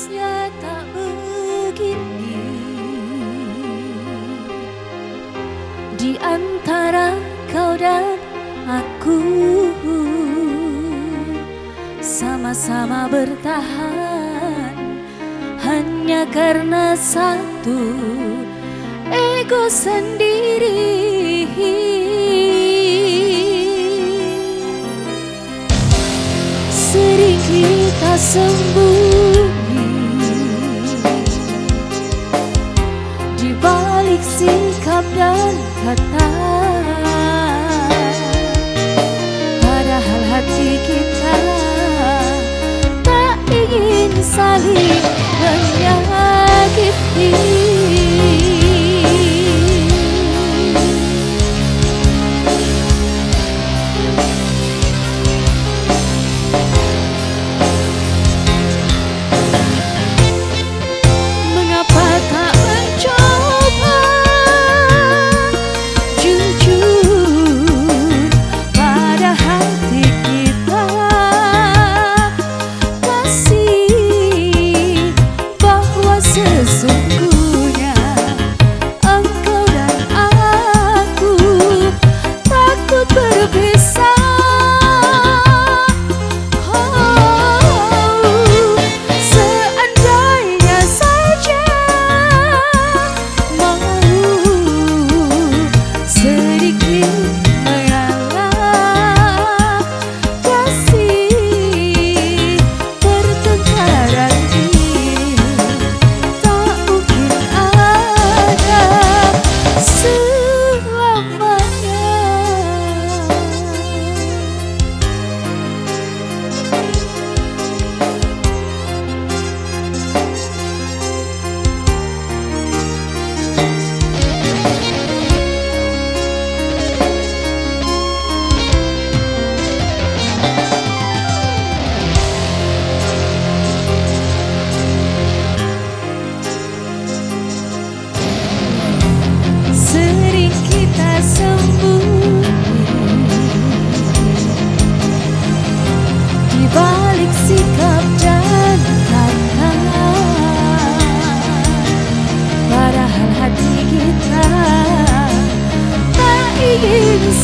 harusnya tak begini. Di antara kau dan aku Sama-sama bertahan. Hanya karena satu Ego sendiri. Sering kita sembuh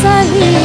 सही